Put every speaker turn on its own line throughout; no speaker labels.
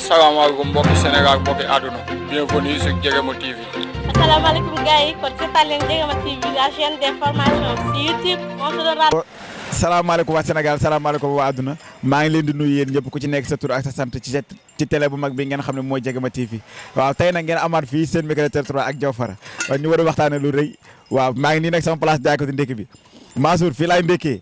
asalaamaaleykum mbokki Sénégal mbokki àdduna bienvenue sur Jegema TV.
asalaamaaleykum gars yi kon seetaan leen Jegema TV la chaîne d'information sur YouTube on se donne
salaamaaleykum waa Sénégal salaamaaleykum waa àdduna maa ngi leen di nuyu yéen ñëpp ku ci nekk sa tur ak sa sant ci ci télé bu mag bi ngeen xam ne mooy Jegema TV waaw tey nag ngeen amaat fii seen micro territoire ak Diaw Fara ñu war a waxtaane lu rëy waaw maa ngi nii nag sama place jaay ko di ndékki bi Mansour fii laay ndékkee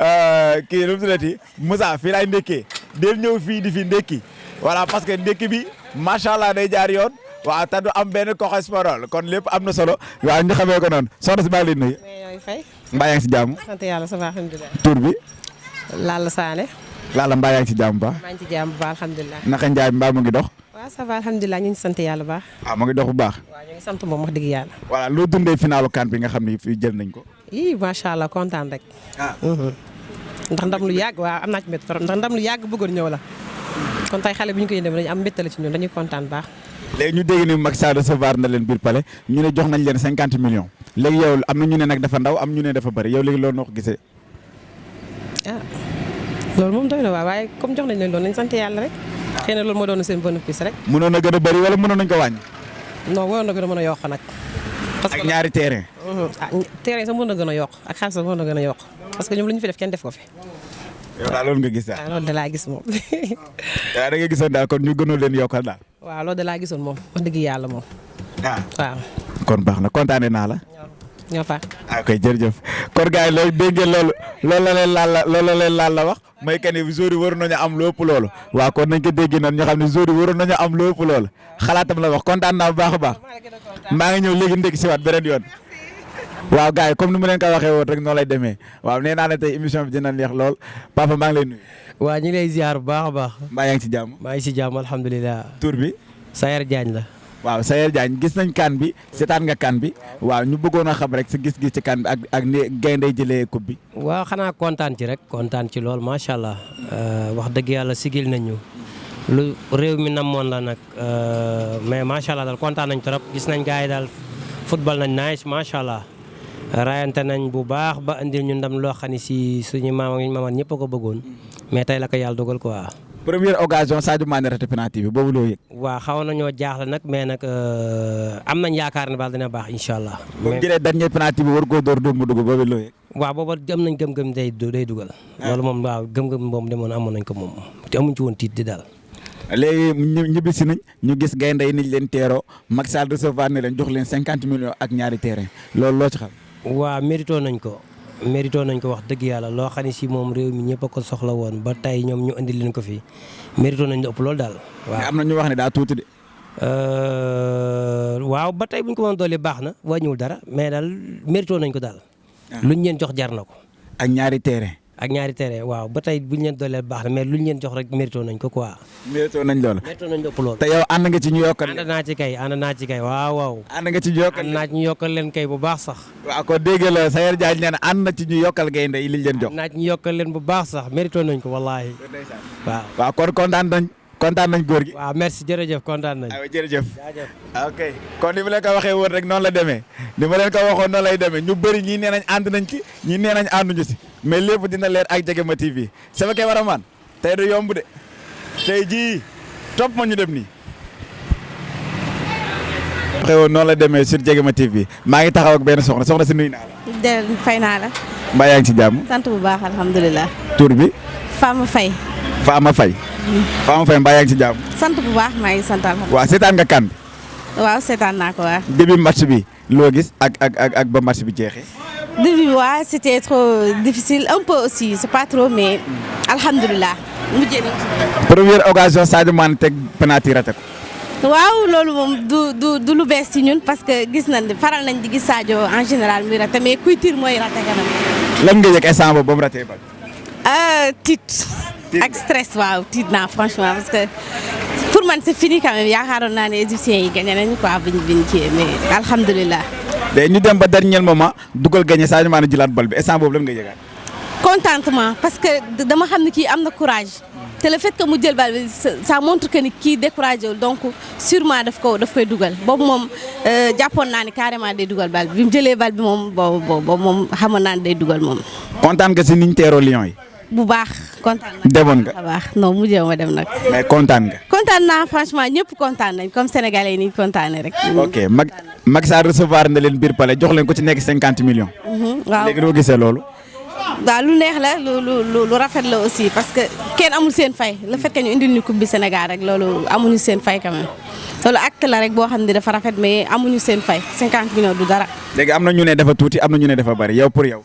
Euh, kii nu mu tuddati Moussa fii laay ndékkee del ñëw fii di fi ndékki voilà parce que ndékki bi macha allah day jaar yoon waaw te du am benn coxes parole kon lépp am na solo waaw ñu xamee ko noonu soxna si maa ngi lay nuyu. mbaa yaa ngi si jàmm.
sant yàlla ça va alhamdulilah.
tur bi.
Lalla Sané.
Lalla mbaa yaa ngi si jàmm ba.
maa ngi si jàmm ba alhamdulilah.
naka Ndiaye mbaa mu ngi dox.
waaw ça va alhamdulilah ñu ngi sant yàlla baax.
ah mu ngi dox bu baax.
waaw ñu ngi sant moom wax dëgg yàlla.
voilà loo dundee finalu kan bi nga xam ni fii jël nañ ko.
ii macha allah kontaan rek.
ah. Mhm.
ndax ndam lu yàgg waaw am naa ci mbégte trop ndax ndam lu yàgg bëggoon ñëw la kon tey xale bi ñu koy dem dañu am mbégte la ci ñun dañuy kontaan baax.
léegi ñu dégg ni Macky Sall recevoir na leen biir palais ñu ne jox nañ leen cinquante millions léegi yow am na ñu ne nag dafa ndaw am ñu ne dafa bëri yow léegi loolu noo ko gisee.
ah loolu moom doy na waaw waaye comme jox nañ leen doon nañ sant yàlla rek xëy na loolu moo doon seen bénéfice rek.
mënoon na gën a bëri wala mënoon nañ ko wàññi.
non waroon na gën a mën a yokk nag. parce que ak
ñaari terrain. Mhm.
ah terrain sax mën na gën a yokk ak xaalis sax mën na gën a yokk parce que ñoom lu ñu fi def kenn def ko fi.
yow daal loolu nga gis daal.
Ah, loolu da laa gis moom.
waaw ah, da nga gisoon daal kon ñu gënoon leen yokkal daal.
waaw loolu da laa gisoon moom wax dëgg yàlla moom.
ah
waaw.
kon baax na kontaane naa la.
ñoo fa.
ah koy jërëjëf kon gars yi loolu dégg ngeen loolu loolu la leen laal la loolu la leen laal la wax mooy que ni joueurs yi waroon nañu am lu ëpp loolu waaw kon nañ ko dégg noonu ñu xam ne joueurs yi waroon nañu am lu ëpp loolu xalaatam la wax kontaan naa bu baax a baax maa ngi ñëw léegi ndekki si waat beneen yoon. waaw gars yi comme ni mu leen ko waxee woon rek noonu lay demee waaw nee naa ne tey émission bi dina neex lool papa maa ngi lay nuyu.
Waa ñi lay ziar bu baax a baax.
Mbaa yaa ngi ci jàmm?
Maa ngi ci jàmm alhamdulilah.
Tur bi?
Sayer Jaañ la.
waaw Sayer Diagne gis nañ kaan bi seetaan nga kaan bi waaw ñu bëggoon a xam rek sa gis-gis ci kaan bi ak ak ni gaynde jëlee coupe bi.
waaw xanaa kontaan ci rek kontaan ci lool macha allah euh, wax dëgg yàlla sigil nañu lu réew mi namoon la nag euh, mais macha allah daal kontaan nañ trop gis nañ gars yi daal football nañ nice macha allah. rayante nañ bu baax ba indil ñu ndam loo xam ne si suñu maam ak ñu maamaat ñëpp a ko bëggoon mais tey la ko yàlla dogal quoi.
première occasion Sadio Mané raté penalty bi boobu loo yëg.
waaw xaw nañoo jaaxle nag mais nag euh, am nañ yaakaar ne baal dina baax incha allah.
mais bu jëlee dernier penalty bi war koo door dóor mu dugg boobu loo yëg.
waaw booba am nañ gëm-gëm day day dugal. Ah. loolu moom waaw gëm-gëm moom demoon amoon nañ ko moom te amuñ ci woon tiit di daal.
léegi ñu ñibbisi nañ ñu gis gaynde yi niñ leen teeroo Macky Sall recevoir ne leen jox leen cinquante millions ak ñaari terrain loolu loo ci xam.
waa mérito nañ ko mérito nañ ko wax dëgg yàlla loo xam ne si moom réew mi ñëpp a ko soxla woon ba tey ñoom ñu indi leen ko fii mérito nañ lu ëpp loolu daal. waaw
am na ñu wax ne daa tuuti de.
Euh, waaw ba tey bu ñu ko mën a dolli baax na wàññiwul dara mais daal mérito nañ ko daal. Ah. luñ leen jox jar na ko.
ak ñaari terrain.
ak ñaari terrain waaw ba tey buñ leen dooleel baax na mais luñ leen jox rek mérito nañ ko quoi.
mérito nañ loolu.
mérito nañ lépp loolu.
te yow ànd nga ci ñu yokkal.
ànd naa ci kay ànd naa ci kay waaw waaw.
ànd nga ci ñu yokkal
ànd naa ci ñu yokkal leen kay bu baax sax.
waaw kon dégg nga la Sayer Diagne nee na ànd na ci ñu yokkal gaynde yi liñ leen jox.
ànd naa ci ñu yokkal leen bu baax sax mérito nañ ko wallaahi. waaw
waaw kon kontaan nañ kontaan nañ góor gi.
waaw merci jërëjëf kontaan nañ.
aywa jërëjëf ah, ok kon ni ma leen ko waxee woon rek noonu la demee ni ma leen ko waxoon noonu lay demee ñu bëri ñii nee nañ ànd nañ ci ñii nee nañ ànduñu si mais lépp dina leer ak Jegema TV sama kay war a maan tey du yomb de tey jii topp ma ñu dem nii. xewoon noonu la demee sur Jegema TV maa ngi taxaw ak benn soxna soxna si nuyu naa la.
del fay naa la.
mbaa yaa ngi ci jàmm.
sant bu baax alhamdulilah.
tur bi.
Fama Faye.
Fama Faye. Mm. Fama Faye mbaa yaa ngi ci jàmm.
sant bu baax maa ngi sant alhamdulilah.
waaw seetaan nga kan.
waaw seetaan naa ko waaw.
début match bi loo gis ak ak ak ak ba match bi jeexee.
début waaw c'était trop difficile un peu aussi c'est pas trop mais alhamdulilah. mujjee nañ ci.
première occasion Sadio Mané teg penalty raté ko.
waaw loolu moom du du du lu bees ci ñun parce que gis nañ faral nañ di gis Sadio en général muy raté mais kuy tir mooy raté kanam.
lan nga yëg instant boobu ba mu raté ba.
ah tiit. ak stress waaw tiit naa franchement parce que pour man c'est fini quand même yaakaaroon naa ne égyptiens yi gagné nañu quoi biñ biñ kii mais alhamdulilah.
mais ñu dem ba dernier moment dugal gagné Sadio Mané jëlaat bal bi instant boobu lan nga yëgaat.
contentement parce que dama xam ne kii am na courage te le fait que mu jël bal bi ça montre que ni kii découragé wul donc sûrement daf ko daf koy dugal boobu moom euh, jàppoon naa ne carrément day dugal bal bi bi mu jëlee bal bi moom boobu boobu moom xamoon naa ne day dugal moom.
kontaan nga si niñ teeroo Lions yi.
bu baax kontaan naa.
demoon nga
baax non mujjee ma dem nag.
mais kontaan nga.
kontaan naa franchement ñëpp kontaan nañ comme sénégalais yi ni kontaanee rek.
ok mag. Macky Sall recevoir na leen biir palais jox leen ko ci nekk cinquante millions.
Mhm, waaw
léegi doo gisee loolu.
waaw lu neex la lu lu lu rafet la aussi parce que kenn amul seen fay le fait que ñu indil ñu coupe bi Sénégal rek loolu amuñu seen fay quand même loolu acte la rek boo xam ne dafa rafet mais amuñu seen fay cinquante millions du dara.
léegi am na ñu ne dafa tuuti am na ñu ne dafa bari yow pour yow.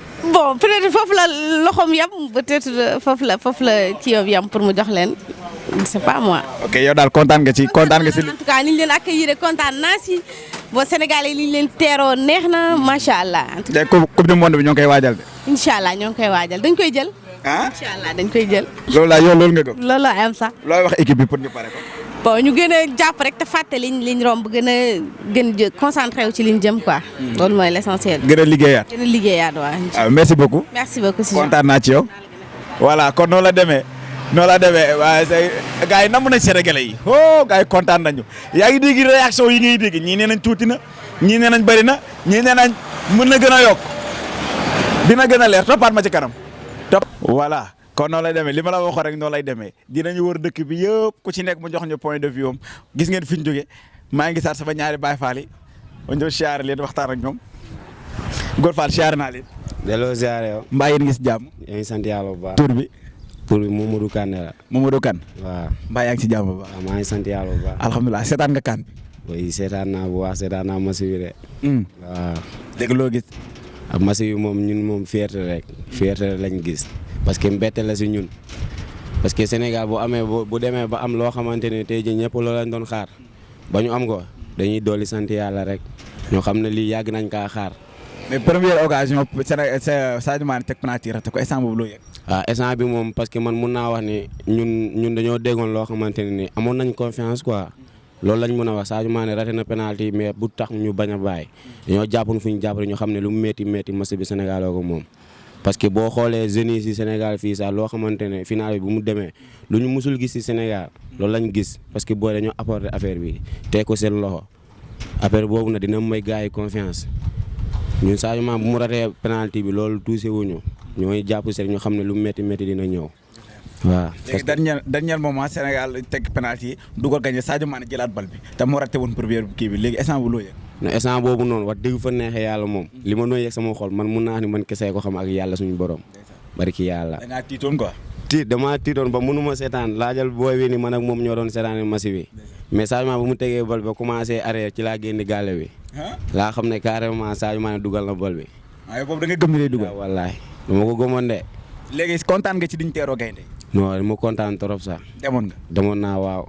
bon peut-être foofu la loxoom yam peut-être euh, foofu la foofu la ci yow yam pour mu jox leen c'est pas moi.
ok yow daal kontaan nga ci kontaan nga ci.
en tout cas ni ñu leen accueillir kontaan naa si bon Sénégal yi li ñu leen teeroo neex na macha allah. en tout cas
coupe du monde bi ñoo ngi koy waajal de.
incha allah ñoo ngi koy waajal dañ koy jël.
ah
incha allah dañ koy jël.
loolu laa yow loolu nga gëm.
loolu laa am sax.
looy wax équipe bi pour ñu pare ko.
bon ñu gën a jàpp rek te fàtte liñ liñ romb gën a gën a concentré wu ci liñ jëm quoi. Hmm. loolu mooy l' essentiel.
gën a liggéeyaat
gën a liggéeyaat waaw.
Ah, merci beaucoup.
merci beaucoup si
kontaan naa ci yow. voilà kon noonu la demee. noonu la demee waaye say gars yi namm nañ Sénégalais yi oh gars yi kontaan nañu yaa ngi dégg réaction yi ngay dégg ñii nee nañ tuuti na. ñii nee nañ bëri na ñii nee nañ mën na gën a yokk dina gën a leer toppaat ma ci kanam topp voilà kon noonu lay demee li ma la waxoon rek noonu lay demee dinañu wër dëkk bi yëpp ku ci nekk mu jox ñu point de vue am gis ngeen fi ñu jógee maa ngi saat sama ñaari baay faal yi ma ñëw siyaare leen waxtaan ak ñoom Góor Fall siyaare naa leen.
delloo siyaare yow.
mbaa yéen ngi si jàmm.
yaa ngi sant yàlla bu baax.
tur bi.
tur bi Momadou Kane la.
Momadou Kane.
waaw
mbaa yaa ngi si jàmm bu baax.
waaw maa ngi sant yàlla bu baax.
alhamdulilah seetaan nga Kane.
oui seetaan naa bu baax seetaan naa match bi de.
Hmm.
waaw.
léegi loo gis.
ab match bi moom ñun moom fierté rek fierté rek lañ gis parce que mbette la si ñun parce que Sénégal bu amee bu demee ba am loo xamante ne tey jii ñëpp loolu lañ doon xaar ba ñu am ko dañuy dolli sant yàlla rek ñoo xam ne lii yàgg nañ kaa xaar.
mais première occasion Sadio Mané teg penalty raté ko instant boobu loo yëg.
waaw ah, instant bi moom parce que man mun naa wax ne ñun ñun dañoo déggoon loo xamante ne ni amoon nañ confiance quoi. loolu lañ mën a wax Sadio Mané raté na penalty yi mais bu tax ñu bañ a bàyyi dañoo jàppoon fu ñu jàpp ñu xam ne lu mu métti métti match bi Sénégal ko moom. parce que boo xoolee jeunes yi si Sénégal fii sax loo xamante ne final bi bu mu demee lu ñu musul gis si Sénégal loolu lañ gis parce que booy dañoo apporter affaire bi teg ko seen loxo affaire boobu nag dina may gars yi confiance ñun Sadio Mané bu mu ratee penalty bi loolu touché wuñu ñooy jàpp seen ñu xam ne lu métti métti dina ñëw. waaw
léegi dernier dernier moment Sénégal teg penalty yi dugal gagné Sadio Mané jëlaat bal bi te moo raté woon première kii bi léegi instant bu loo yëg.
ne instant boobu noonu wax dëgg fa neexee yàlla moom. Mm. li ma nooy yëg sama xol man mun naa ni man kese ko xam ak yàlla suñu borom. bari ki yàlla.
da ngaa tiitoon quoi.
tiit damaa tiitoon ba mënu ma seetaan laajal booy bi ni man ak moom ñoo doon seetaan match bi mais Sadio Mané bu mu tegee bal ba commencé arrière ci laa génn gàlle bi. laa xam ne carrément Sadio Mané dugal na bal bi.
waaye ah, boobu da nga gëm ni day dugal.
Ah, wallaay dama ko gëmoon de.
léegi kontaan nga ci diñ teeroo gaynde.
non mu kontaan trop sax.
demoon nga
demoon naa waaw.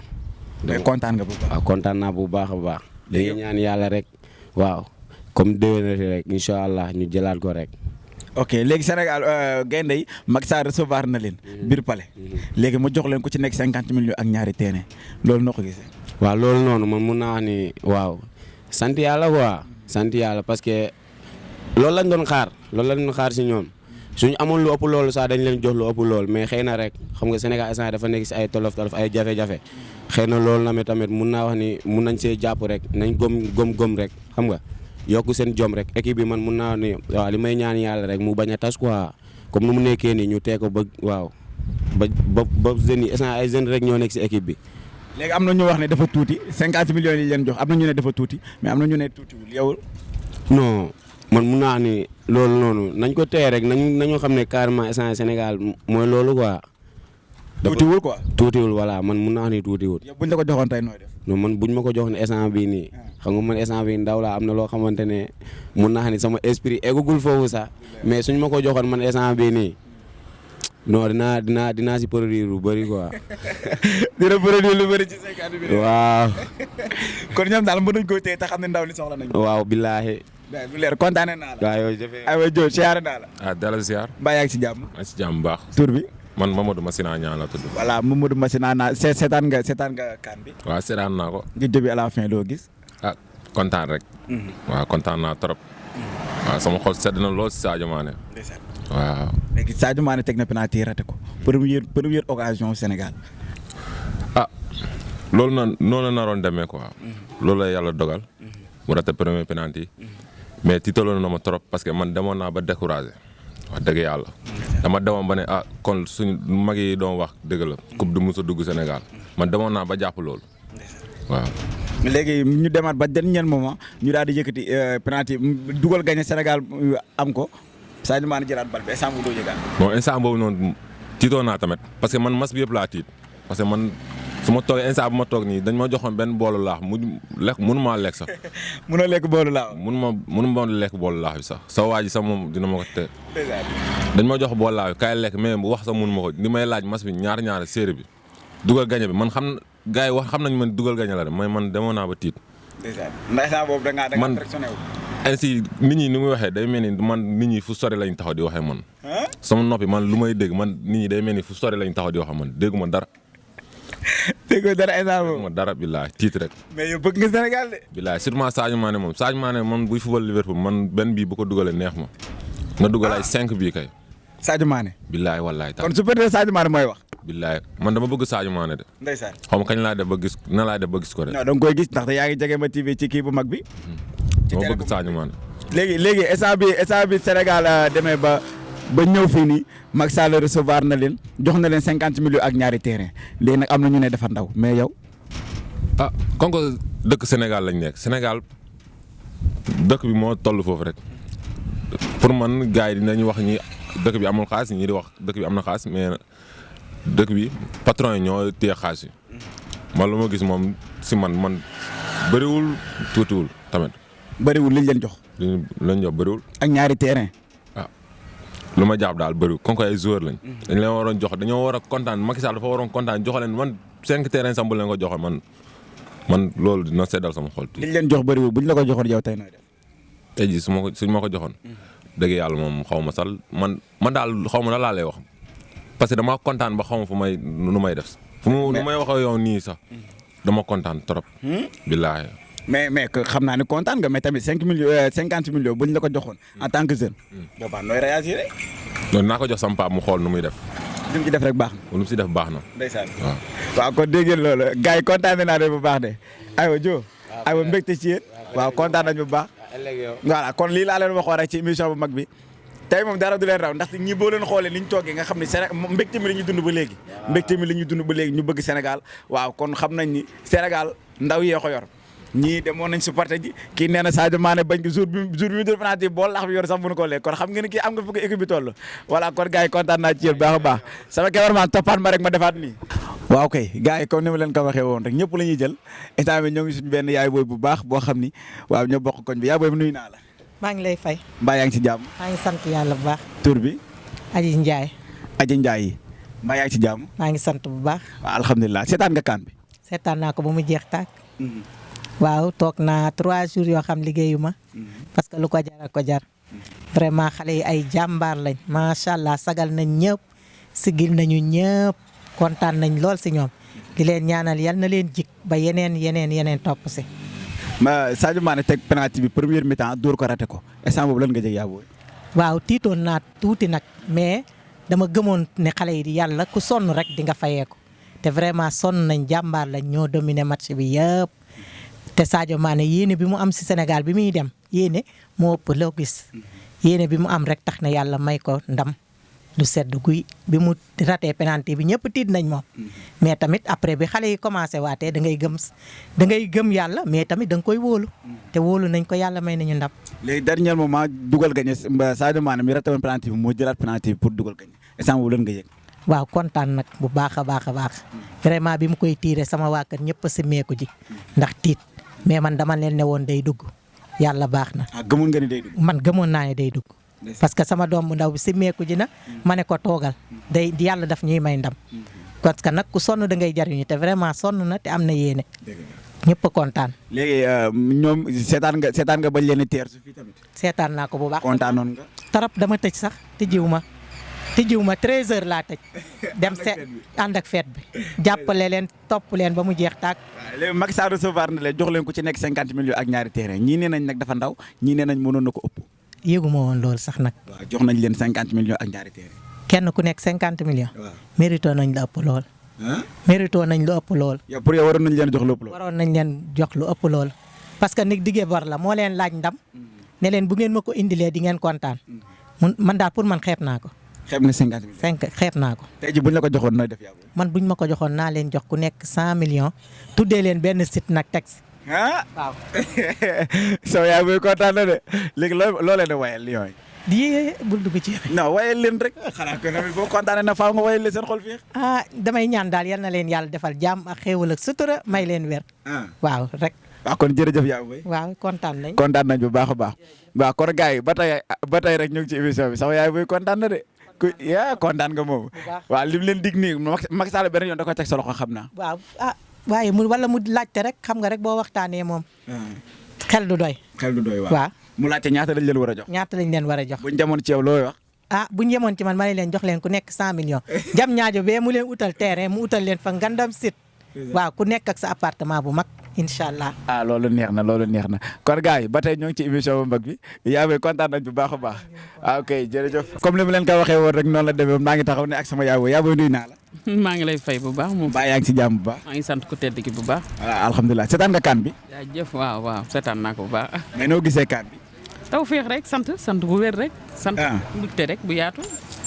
mais kontaan nga bu baax
waaw ah, kontaan naa bu baax a baax. dañuy ñaan yàlla rek. waaw comme déwénati rek incha allah ñu jëlaat ko rek.
ok léegi Sénégal euh, gaynde yi Macky Sall recevoir na leen. Mhm. biir palais. Mhm. léegi mu jox leen ku ci nekk cinquante millions ak ñaari terrain loolu noo ko gisee.
waaw loolu noonu man mun naa wax ni waaw sant yàlla quoi. sant yàlla parce que loolu lañ doon xaar loolu lañ doon xaar si ñoom suñu amoon lu ëpp loolu sax dañ leen jox lu ëpp loolu mais xëy na rek xam nga Sénégal instant dafa nekk si ay tolof tolof ay jafe-jafe xëy na loolu na tamit mun naa wax ni mun nañ see jàpp rek nañ gom gom gom rek xam nga yokk seen jom rek équipe bi man mun naa wax ni waaw li may ñaan yàlla rek mu bañ a tas quoi comme nu mu nekkee nii ñu tee ko ba waaw ba ba ba jeunes yi instant ay jeunes rek ñoo nekk si équipe bi.
léegi am na ñu wax ne dafa tuuti cinquante millions yi leen jox am na ñu ne dafa tuuti mais am na ñu ne tuutiwul yow.
non man mun naa ni loolu noonu nañ ko téye rek nañu nañu xam ne carrément instant Sénégal mooy loolu quoi.
tuutiwul quoi
tuutiwul voilà man mun naa wax ni tuutiwul.
yow buñ la ko joxoon tey nooy def.
non man buñ ma ko joxoon instant bii nii. Ah. xam nga man instant bii ndaw laa am na loo xamante ne mun naa wax ni sama esprit eggagul foofu sax mais suñ ma ko joxoon man instant bii nii. non dinaa dinaa dinaa si produire lu bëri quoi.
dina produire lu bëri ci cinquante bi.
waaw.
kon ñoom daal mën nañu koy téye te xam ne ndaw li soxla nañu.
waaw billaahi.
waaw bu leer kontaanee naa la.
waaw yow jëfee
aywa Diop siyaare naa la.
ah dalal siyaar.
mbaa yaa ngi si jàmm.
maa ngi si jàmm bu baax.
tur bi.
man Mamadou Massina Niang la tudd.
voilà Mamadou Massina Niang se seetaan nga seetaan nga kan bi.
waaw seetaan naa ko.
nga jógee à la fin loo gis.
ah kontaan rek. Mhm. waaw kontaan naa trop. Mhm.
waaw sama xol sedd na lool si Sadio Mané. waaw.
léegi Sadio Mané teg na penalty raté ko première première occasion Sénégal.
ah loolu na noonu la naroon demee quoi. Mhm. loolu la yàlla dogal. mu raté premier penalty mais tiitaloon na ma trop parce que man demoon naa ba découragé wax dëgg yàlla dama demoon ba ne ah kon suñu mag yi doon wax dëgg la coupe du mos a dugg Sénégal man demoon naa ba jàpp loolu waaw.
léegi ñu demaat ba dernier moment ñu daal di yëkkati penalty dugal gagné Sénégal am ko Sadio Mané jëlaat bal bi instant boobu doo yëgaat.
bon instant boobu noonu tiitoo naa tamit parce que man mas bi yëpp laa tiit parce que man su ma toogee instant bu ma toog nii dañ ma joxoon benn boolu laax mu lekk mënu maa lekk sax.
mënoo lekk boolu laax.
mënu ma mënu ma lekk boolu laax bi sax sa waa ji sax moom dina ma ko te. dañ ma jox boolu laax bi kaay lekk mais bu wax sax mënu ma ko li may laaj mas bi ñaar ñaar séeréer bi dugal gañe bi man xam gars yi wax xam nañ man dugal gañe la de mais man demoon naa ba tiit.
ndeysaan ndax saa boobu da ngaa da ngaa
Man-
frictionné wu.
ainsi nit ñi ni muy waxee day mel ni man nit ñi fu sori lañ taxaw di waxee man. ah sama noppi man lu may dégg man nit ñi day mel ni fu sori lañ taxaw di waxee man dégguma dara.
déggoo dara instant boobu.
dégguma dara billaay tiit rek.
mais yow bëgg nga Sénégal de.
billaay surtout Sadio Mané moom Sadio Mané man buy fubal Liverpool man benn bii bu ko dugalee neex ma. na dugal ay 5 bii kay.
Sadio Mané.
billaay wallaay taal
kon su fekkee Sadio Mané mooy wax.
billaay man dama bëgg Sadio Mané de.
ndeysaan
xaw ma kañ laa def ba gis na laa def ba gis ko de.
non da nga koy gis ndaxte yaa ngi jege ma TV ci kii bu mag bi. Hmm. ci
dama bëgg Sadio Mané.
léegi léegi instant bi instant bi Sénégal euh, demee ba ba ñëw fii nii Macky Sall recevoir na leen jox na leen cinquante millions ak ñaari terrain léegi nag am na ñu ne dafa ndaw mais yow.
ah kon ko dëkk Sénégal lañ nekk Sénégal dëkk bi moo toll foofu rek pour man gars yi dinañ wax ñi dëkk bi amul xaalis ñi di wax dëkk bi am na xaalis mais dëkk bi patron yi ñoo téye xaalis yi man lu ma gis moom si man man bëriwul tuutiwul tamit.
bëriwul liñ leen jox.
liñ leen jox bëriwul.
ak ñaari terrain.
Ah, lu ma jàpp daal bëri kon ay joueur lañ. Mhm. dañ leen waroon jox dañoo war a kontaan Macky Sall dafa waroon kontaan jox leen man cinq terrain sam bu leen ko joxe man man loolu dina seddal sama xol.
liñ leen jox bëriwul buñ la ko joxoon yow tey nooy def.
tey jii su ma ko suñ ma ko joxoon. Mhm. dëgg yàlla moom xaw ma sal man man daal xaw ma na laa lay wax parce que dama kontaan ba xaw ma fu may nu may def. fu mu nu may wax ak yow nii sax mhm. dama kontaan trop. Hmm? billaahi
mais mais xam naa ne kontaan nga mais tamit cinq millions euh, cinquante millions buñ la ko joxoon en tant que jeune. boobaa nooy réagir.
loolu naa ko jox sama papa mu xool nu muy def.
li mu ci def rek baax na.
lu mu si def baax na.
ndeysaan
waaw.
waaw kon dégg ngeen loolu gars yi kontaan naa leen bu baax de aywa jo aywa mbégte ci yéen waaw kontaan nañ bu baax voilà kon lii laa leen waxoon rek ci émission bu mag bi tey moom dara du leen raw ndax ñi boo leen xoolee ni ñu toogee nga xam ne Séné mbégte mi la ñuy dund ba léegi mbégte mi la ñuy dund ba léegi ñu bëgg Sénégal waaw kon xam nañ ni Sénégal ndaw yee ko yor ñii demoon nañ supporté ji kii nee na Sadio Mané bañ ko jour bi jour bi mu def penalty bool lax bi yor sax mënu ko lekk kon xam nga ni kii am nga fu ko équipe bi toll voilà kon gars yi kontaan naa ci yéen baax a baax sama cameraman toppaat ma rek ma defaat nii waaw kay gars yi comme ni ma leen ko waxee woon rek ñëpp la ñuy jël instant bi ñoo ngi suñu benn yaay booy bu baax boo xam ni waaw ñoo bokk koñ bi yaay booy bi nuyu naa la
maa ngi lay fay.
mbaa yaa ngi ci jàmm.
maa ngi sant yàlla bu baax.
tur bi.
Aji
Njaay. Aji Njaay mbaa yaa ngi ci jàmm.
maa ngi sant bu baax.
waaw alhamdulilah seetaan nga kaan bi.
seetaan naa ko ba mu jeex tàkk. Mhm. waaw toog naa trois jours yoo xam liggéeyu ma. Mhm. parce que lu ko jar ko jar. Mhm. vraiment xale yi ay jàmbaar lañ. macha allah sagal nañ ñëpp. Siggil nañu ñépp, kontaan nañ lool si ñoom, di leen ñaanal yal na leen jig ba yeneen, yeneen, yeneen topp si.
Sadio Mané teg penalty bi première mi-temps dóor ko raté ko instant boobu lan nga jëg yaa booy.
waaw tiitoon naa tuuti nag mais dama gëmoon ne xale yi di yàlla ku sonn rek di nga fayee ko te vraiment sonn nañ jàmbaar lañ ñoo dominer match bi yëpp te Sadio Mané yéene bi mu am si Sénégal bi muy dem yéene moo ëpp loo gis yéene bi mu am rek tax na yàlla may ko ndam. lu sedd guy bi mu ratee penalty bi ñëpp tiit nañ moom. Mm-hmm. mais tamit après bi xale yi commencé waatee da ngay gëm da ngay gëm yàlla mais tamit da nga koy wóolu. Mm-hmm. te wóolu nañ ko yàlla may nañu ndam.
léegi dernier moment dugal gañe Sadio Mané mi raté woon penalty bi moo jëlaat penalty bi pour dugal gañe instant boobu lan nga yëg.
waaw kontaan nag bu baax a baax a baax. Mm-hmm. vraiment bi mu koy tiiree sama waa kër ñëpp a simmeeku ji. ndax tiit mais man dama leen ne woon day dugg yàlla baax na.
Ah, gëmoon nga ni day dugg.
man gëmoon naa ne day dugg. parce que sama doom bu ndaw bi simmeeku ji na ma ne ko toogal day yàlla daf ñuy may ndam parce que nag ku sonn da ngay jariñu te vraiment sonn na te am na yéene ñëpp a kontaan.
léegi euh, ñoom seetaan nga seetaan nga bañ leen a teer su fii tamit.
seetaan naa ko bu baax
kontaanoon nga.
tarap dama tëj sax te jiw ma te jiw ma 13h laa tëj. dem seet ànd ak feet bi. jàppale leen topp leen ba mu jeex tàkk.
léegi Macky Sall recevoir na leen jox leen ku ci nekk 50 millions ak ñaari terrain ñii nee nañ nag dafa ndaw ñii nee nañ mënoon na ko ëpp.
yëguma woon loolu sax nag.
waaw jox nañ leen cinquante millions ak ñaari téere.
kenn ku nekk cinquante millions.
waaw
mérito nañ la ëpp lool. mérito nañ lu ëpp lool.
yow pour yow waroon nañ leen jox lu ëpp lool.
waroon nañ leen jox lu ëpp lool parce que nit diggee bor la moo leen laaj ndam. Mm. ne leen bu ngeen ma ko indilee di ngeen kontaan. Mm. mun man daal pour man xeeb naa ko.
xeeb nga cinquante millions.
cinq xeeb naa ko.
tey ji buñ la ko joxoon nooy def yaa
man buñ ma ko joxoon naa leen jox ku nekk cent millions. tuddee leen benn site nag tax
ah
waaw.
soo yaay muy kontaan na de léegi loo loo leen di wayal Lions yi.
di bul dugg ci yooyu.
non wayal leen rek. xanaa ko tamit boo kontaanee na faaw nga wayal leen seen xol fii.
ah damay ñaan daal yal na leen yàlla defal jàmm ak xéewal ak sutura may leen wér.
Ah.
waaw rek.
waaw kon jërëjëf yaa ngi
waaw kontaan nañ.
kontaan nañ bu baax a baax. waaw kon gars yi ba tey ba tey rek ñu ngi ci émission bi sama yaay booy kontaan na de ku yaa kontaan nga moom. waaw li mu leen dig nii Macky Sall beneen yoon da koy teg sa loxo xam naa.
waaw ah waaye mu wala mu laajte rek xam nga rek boo waxtaanee moom. Ah. xel du doy.
xel du doy
waaw
mu laajte ñaata lañ leen war a jox.
ñaata lañ leen war a jox.
buñ demoon ci yow looy wax.
ah bu ñu yemoon ci man ma ne leen jox leen ku nekk cent millions jam ñaajo bee mu leen utal terrain mu utal leen fa ngandam sit waaw ku nekk ak sa appartement bu mag incha allah.
ah loolu neex na loolu neex na kon gars yi ba tey ñoo ngi ci émission bu mag bi yaa ngi kontaan nañ bu baax a baax ah ok jërëjëf. comme ni ma leen ko waxee woon rek noonu la demee maa ngi taxaw ne ak sama yaay booy yaay booy nuyu naa la.
maa ngi lay fay bu baax moom.
mbaa yaa ngi ci jàmm bu baax.
maa ngi sant ku tedd ki bu baax.
voilà alhamdulilah seetaan nga kan bi.
jaajëf waaw waaw seetaan naa ko bu baax.
mais noo gisee kan bi.
taw féex rek sant sant bu wér rek. sant
ah.
mbégte rek bu yaatu.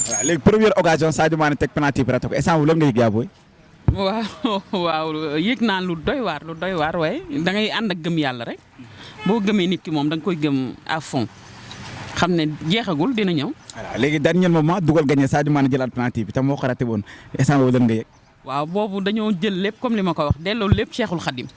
waaw léegi première occasion Sadio Mané teg penalty bi raté ko instant lan nga yëg yaa booy.
waaw waaw yëg naa lu doy waar lu doy waar waaye da ngay ànd ak gëm yàlla rek. boo gëmee nit ki moom da nga koy gëm à fond xam ne jeexagul dina ñëw.
voilà léegi dernier moment dugal gagné Sadio Mané jëlaat penalty bi tam moo ko raté woon instant boobu lan nga yëg.
waaw boobu dañoo jël lépp comme li ma ko wax delloo lépp Cheikhul Khadim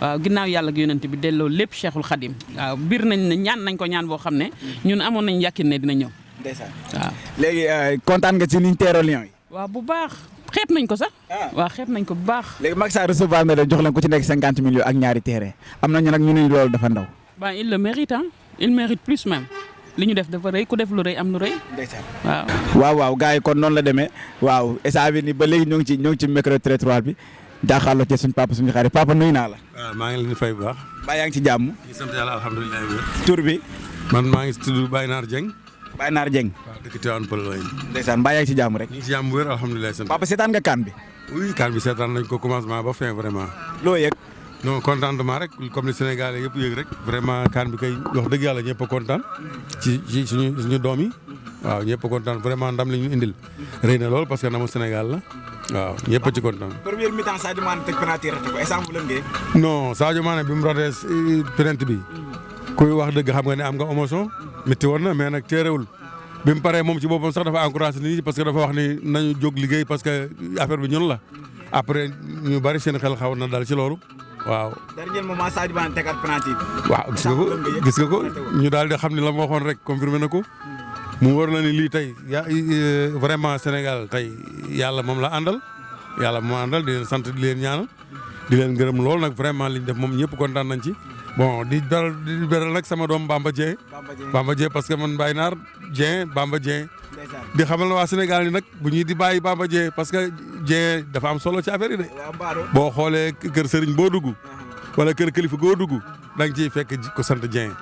waaw ginnaaw yàlla ak yonent bi delloo lépp Cheikhul Khadim waaw biir nañ ne ñaan nañ ko ñaan boo xam ne ñun amoon nañ yàkkin ne dina ñëw
ndeysaan
waaw.
léegi kontaan nga ci niñ teeroo Lions yi.
waaw bu baax xeeb nañ ko sax. Ah. waaw xeeb nañ ko bu baax.
léegi Macky Sall recevoir na leen jox leen ku ci nekk cinquante millions ak ñaari terrain am na ñu nag ñu ne loolu dafa ndaw.
waaw il le mérite ah il mérite plus même. li ñu def dafa rëy ku def lu rëy am lu rëy. waaw.
waaw waaw gars yi kon noonu la demee waaw instant bi ni ba léegi ñoo ngi ci ñoo ngi ci micro trottoir bi jaaxaarloo ci suñu papa suñu xarit papa nuyu naa la.
waaw maa ngi leen di fay bu baax.
mbaa yaa ngi ci jàmm.
sant yàlla alhamdulilah.
tur bi.
man maa ngi tudd Baye Naar Dieng.
Baye Naar Dieng.
waaw dëkk Tivaouane Peulh lañ.
ndeysaan mbaa yaa ngi si jàmm rek.
ñu ngi si jàmm bu wér alhamdulilah.
papa seetaan nga kaan bi.
oui kaan bi seetaan nañ ko commencement ba fin vraiment.
loo yëg.
non contentement rek comme ni Sénégalais yëpp yëg rek. vraiment kaan bi kay wax dëgg yàlla ñëpp a kontaan. ci ci suñu suñu doom yi. waaw ñëpp a kontaan vraiment ndam la ñu indil. rëy na lool parce que namu Sénégal la waaw ñëpp a ci kontaan.
première mi-temps Sadio Mané teg penalty raté ko instant bu lëngee.
non Sadio Mané bi mu raté euh, penalty bi kuy wax dëgg xam nga ne am nga émotion métti woon na mais nag téerewul bi mu paree moom ci boppam sax dafa encouragé nit ñi parce que dafa wax ni nañu jóg liggéey parce que affaire bi ñun la après ñu bari seen xel xaw na dal ci loolu. waaw.
dernier moment Sadio Mané tegaat penalty bi.
waaw gis nga ko gis nga ko ñu daal di xam ne la ma waxoon rek confirmé na ko. mu war na ni lii tey ya euh, vraiment Sénégal tey yàlla moom la àndal. yàlla moom àndal di leen sant di leen ñaanal. di leen gërëm lool nag vraiment liñ def moom ñëpp kontaan nañ ci. bon di dal di beral nag sama doom Bamba Dieng. Bamba Dieng parce que man Baye Naar Dieng Bamba Dieng. di xamal waa Sénégal ni nag bu ñuy di bàyyi Bamba Dieng parce que Dieng dafa am solo ci affaire yi de. boo xoolee kër sëriñ boo dugg. wala kër kilifa goo dugg da nga ciy fekk ko sant Dieng.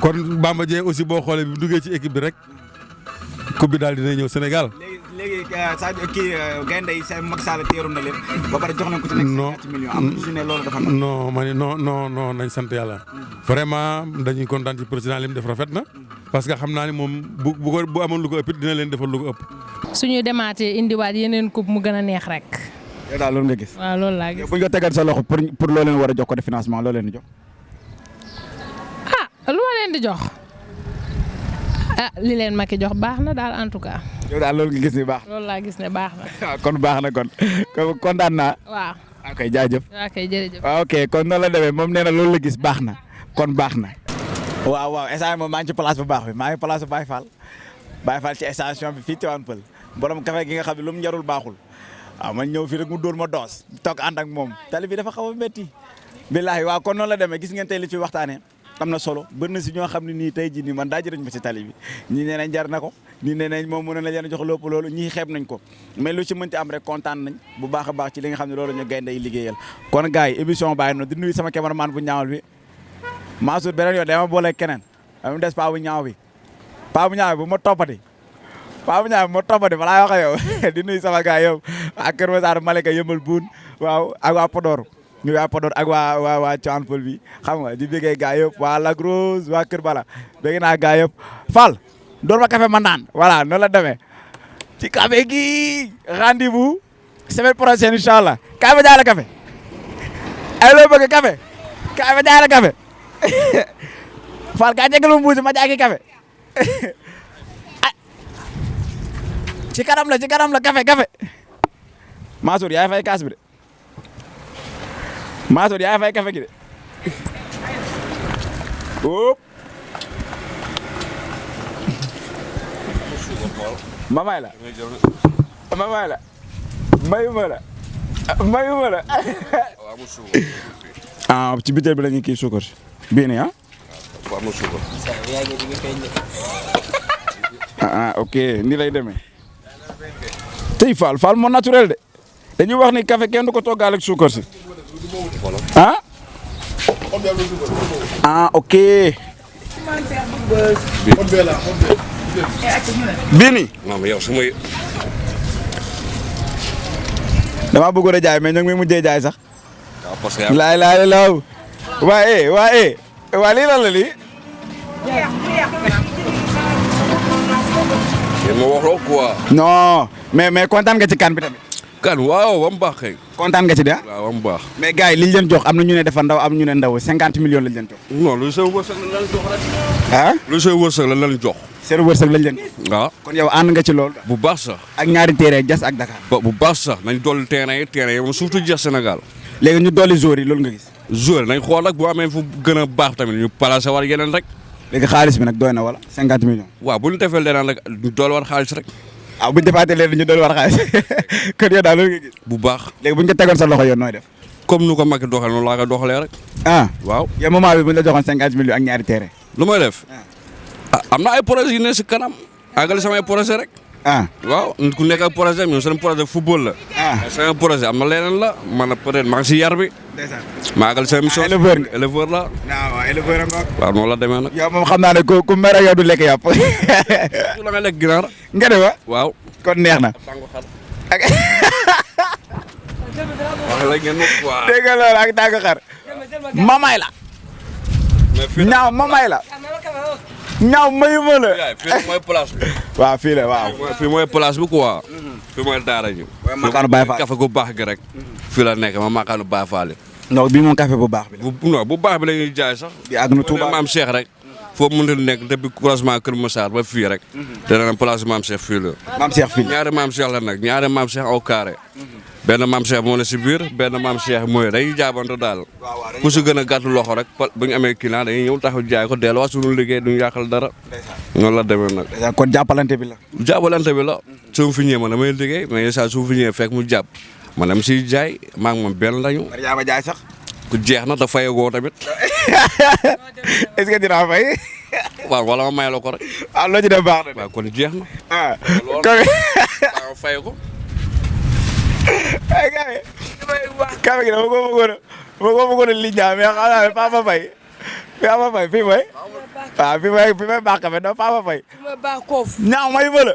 kon Bamba Dieng aussi boo xoolee bi duggee ci équipe bi rek coupe bi daal dina ñëw Sénégal.
léegi euh, Sadio kii euh, gaynde yi seen Macky Sall teeru na leen ba pare jox nañ ko ci nekk ñetti millions am su ne loolu dafa
non ma ne non non non nañ sant yàlla vraiment dañuy kontaan ci président li mu def rafet na parce que xam naa ne moom bu bu ko bu amoon lu ko ëpp dina leen defal lu ko ëpp.
suñu demaatee indiwaat yeneen coupe mu gën a neex rek.
yow daal loolu nga gis.
waaw loolu laa gis
bu ñu ko tegal sa loxo pour pour loo leen war a jox côté financement loo leen di jox.
ah lu ma leen di jox ah li leen Macky jox baax na daal en tout cas.
yow daal loolu nga gis ni baax.
loolu laa gis ne baax na.
kon baax na kon kontaan naa.
waaw.
ok ah, jaajëf.
Ah, ok jërëjëf.
Ah, ok kon noonu la demee moom nee na loolu la gis baax na kon baax na. waaw waaw instant moom maa ngi ci place bu baax bi maa ngi place bu Baye Fall Baye Fall ci station bi fii Tivaouane Peulh borom café gi nga xam ne lu mu njarul baaxul waaw man ñëw fii rek mu dóor ma doos toog ànd ak moom tali bi dafa xaw a métti. billaahi waaw kon noonu la demee gis ngeen tey li ci waxtaanee. am na solo bër na si ñoo xam ne nii tey jii nii man daaj nañ ma si tali bi ñii nee nañ jar na ko ñii nee nañ moom mën na leen jox lépp loolu ñii xeeb nañ ko mais lu ci mënti am rek kontaan nañ bu baax a baax ci li nga xam ne loolu ñu gaynde yi liggéeyal kon gars yi émission bàyyi noonu di nuyu sama cameraman bu ñaawal bi Mansour beneen yoon dama boole keneen am des pa bu ñaaw bi Pape Niang bu ma toppati Pape Niang bu ma toppati balaa wax ak yow di nuyu sama gars yow ak Kër Masar Malika yëmbal buun waaw ak waa Podor ñu waa Podor ak waa waa waa Thian Pël bi xam nga di bëggee gars yëpp waa Lac Rose waa Kër Bala bëgg naa gars yëpp Fall door ma café ma naan voilà noonu la demee ci café gi rendez-vous semaine prochaine incha allah kaay ma jaay la café ay loo bëgg café kaay ma jaay la café Fall kaay jégalu mbuusi ma jaay ki café ci kanam la ci kanam la café café Mansour yaay fay kaas bi de Mansour yaay fay café gi de ma may la ma may la mayuma la mayuma la ah ci biteel bi la ñuy kii suukar bii nii ah ah ah ok nii lay demee tey Fall Fall moo naturel de dañuy wax ni café kenn du ko toggaale ak suukar si ah ah ok bii nii
maam yow su may
damaa bëggoon a jaay mais ñoo ngi may mujjee jaay sax laay laay law waa eh waa eh waa lii lan la lii
yéen ma wax loo quoi.
non mais mais kontaan nga ci kan bi tamit
kan waaw ba mu baax kay.
kontaan nga ci de ah
waaw ba mu baax.
mais gars yi liñ leen jox am na ñu ne dafa ndaw am ñu ne ndaw 50 millions lañ leen jox
non lu seen wërsëg la lan jox rek.
ah
lu seen wërsëg la lan jox.
seen wërsëg lañ leen jox
waaw
kon yow ànd nga ci loolu
bu baax sax.
ak ñaari terrain Diass ak Dakar.
ba bu baax sax nañ dolli terrain yi terrain yi moom surtout Diass Sénégal.
léegi ñu dolli joueurs yi loolu nga gis.
joueur nañ xool rek boo amee fu gën a baax tamit ñu placé war yeneen rek.
léegi xaalis bi nag doy na wala cinquante millions.
waaw bu ñu defee leneen rek ñu dool war xaalis rek.
ah bu ñu defaatee leen ñu dool war xaalis kon yow daal loolu nga gis.
bu baax
léegi bu ñu ko tegoon sa loxo yoon nooy def.
comme nu ko Macky doxalee noonu laa ko doxalee rek.
ah
waaw
yow moment bi bu ñu la joxoon cinquante millions ak ñaari terrain.
lu may def. Ah. ah am na ay projets yu ne si kanam. àggali samay projet rek.
ah
waaw nit ku nekk ak projet ñun seen projet football la.
ah
seen projet am na leneen la man peut-être maa ngi si yar bi.
ndeysaan
maa àggali seen émission.
éleveur nga
éleveur la.
ah waaw éleveur nga.
waaw noonu la demee nag.
yow moom xam naa ne ku ku mer ak yow du lekk yàpp.
su la nga lekk ginaar.
nga ne wa
waaw.
kon neex na. ak
wax la ngeen wax quoi.
dégg nga loolu ak tànk xar. ma
may la.
ñaaw ma may la. ñaaw mayu ma
la. fii mooy place bi.
waaw fii la waaw.
fii mooy place bi quoi. fii mooy daara ji.
makaanu Baye Fall
café gu baax gi rek. fii la nekk ma makaanu Baye Fall.
non bii moom café bu baax bi la.
bu non bu baax bi la ñuy jaay sax.
bi ak nu Touba
maam Cheikh rek. foo mënta nekk depuis croisement Kër Massar ba fii rek. dana am place maam Cheikh fii la.
maam Cheikh fii
ñaari maam Cheikh la nag ñaari maam Cheikh au carré. benn maam Cheikh moo ne si biir benn maam Cheikh mooy dañuy jaabante daal. ku si gën a gàtt loxo rek bu ñu amee client dañuy ñëw taxaw jaay ko delluwaat suñu liggéey duñu yàqal dara. noonu la demee nag.
kon jàppalante bi la.
jàppalante bi la. su ma fi ñëwee man damay liggéey mais saa su ma fi ñëwee fekk mu jàpp. man am si jaay maa ngi moom benn lañu.
Mariama Jaay sax.
ku jeex na da fayagoo tamit.
est-ce que dinaa fay.
waaw wala ma may la ko rek.
ah loo ci def baax na de.
waaw kon jeex na.
ah
loolu
kon.
waaw fay ko.
ay gars yi. kàlla gi dama ko bëggoon a dama ko bëggoon a liggéey mais xam naa ne Papa Faye Papa Faye fii mooy. waaw fii mooy fii mooy baax ka mais non Papa Faye. ñaaw may bëla.